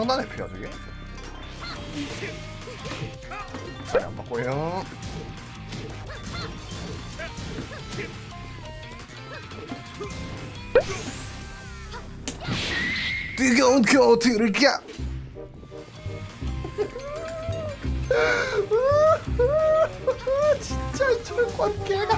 엄청난 회피야 저게? 잘안 바꿔요. 뜨거운 겨울을 가 진짜 저건 개가